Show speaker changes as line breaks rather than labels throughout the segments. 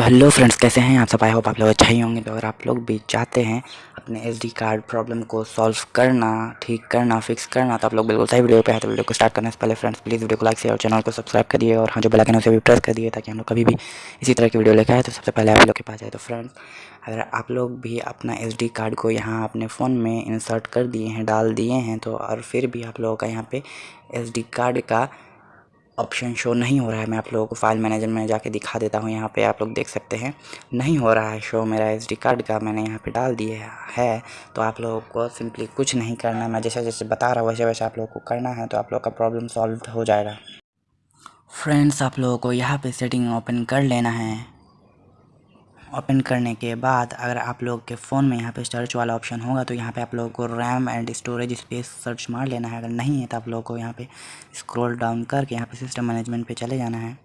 तो hello friends कैसे हैं आप सब? आई होप आप लोग अच्छा ही होंगे। तो अगर आप लोग भी चाहते हैं अपने एसडी कार्ड प्रॉब्लम को सॉल्व करना, ठीक करना फिक्स करना तो आप लोग बिल्कुल सही वीडियो पे है। तो वीडियो को स्टार्ट करने से पहले फ्रेंड्स प्लीज़ वीडियो को लाइक शेयर और चैनल को सब्सक्राइब करिए और हाँ जो बेल आइकन उसे भी प्रेस कर दिए ताकि हम लोग कभी भी इसी तरह की वीडियो लेकर आए। तो सबसे पहले आप लोग के पास जाए तो फ्रेंड्स अगर आप लोग भी अपना एसडी कार्ड को यहाँ अपने फ़ोन में इंसर्ट कर दिए हैं, डाल दिए हैं तो और फिर भी आप लोगों का यहाँ पे एसडी कार्ड का ऑप्शन शो नहीं हो रहा है। मैं आप लोगों को फ़ाइल मैनेजर में जाके दिखा देता हूँ। यहाँ पे आप लोग देख सकते हैं, नहीं हो रहा है शो मेरा एसडी कार्ड का मैंने यहाँ पे डाल दिया है। तो आप लोगों को सिंपली कुछ नहीं करना। है मैं जैसे जैसे बता रहा हूँ, वैसे वैसे आप लोगों को करना है। तो आप लोग का प्रॉब्लम सॉल्व हो जाएगा। फ्रेंड्स आप लोगों को यहाँ पर सेटिंग ओपन कर लेना है। ओपन करने के बाद अगर आप लोग के फ़ोन में यहाँ पे सर्च वाला ऑप्शन होगा तो यहाँ पे आप लोगों को RAM and storage space search मार लेना है। अगर नहीं है तो आप लोगों को यहाँ पे स्क्रॉल डाउन करके यहाँ पे सिस्टम मैनेजमेंट पे चले जाना है।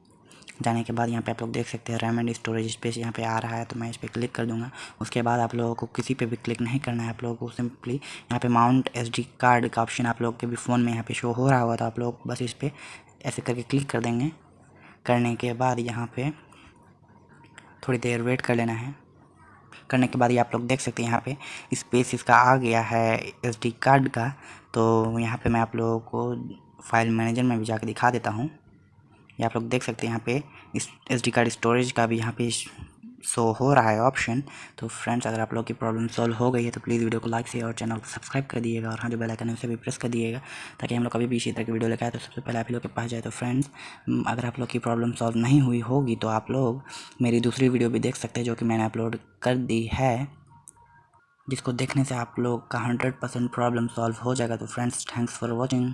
जाने के बाद यहाँ पे आप लोग देख सकते हैं रैम एंड स्टोरेज स्पेस यहाँ पे आ रहा है तो मैं इस पर क्लिक कर दूँगा। उसके बाद आप लोगों को किसी पे भी क्लिक नहीं करना है। आप लोगों को सिंपली यहाँ पे माउंट एसडी कार्ड का ऑप्शन आप लोग के भी फ़ोन में यहाँ पे शो हो रहा होगा तो आप लोग बस इस पर ऐसे करके क्लिक कर देंगे। करने के बाद यहाँ पे थोड़ी देर वेट कर लेना है। करने के बाद ये आप लोग देख सकते हैं यहाँ पे स्पेस इसका आ गया है एसडी कार्ड का। तो यहाँ पे मैं आप लोगों को फ़ाइल मैनेजर में भी जाकर दिखा देता हूँ। ये आप लोग देख सकते हैं यहाँ पे इस एसडी कार्ड स्टोरेज का भी यहाँ पे शो हो रहा है ऑप्शन तो फ्रेंड्स अगर आप लोग की प्रॉब्लम सॉल्व हो गई है तो प्लीज़ वीडियो को लाइक से और चैनल को सब्सक्राइब कर दिएगा और हाँ जो बेल आइकन है, उसे भी प्रेस कर दिएगा ताकि हम लोग कभी भी इसी तरह की वीडियो लेकर आए तो सबसे पहले आप लोग के पास जाए। तो फ्रेंड्स अगर आप लोग की प्रॉब्लम सॉल्व नहीं हुई होगी तो आप लोग मेरी दूसरी वीडियो भी देख सकते हैं, जो कि मैंने अपलोड कर दी है, जिसको देखने से आप लोग का हंड्रेड परसेंट प्रॉब्लम सॉल्व हो जाएगा। तो फ्रेंड्स थैंक्स फॉर वॉचिंग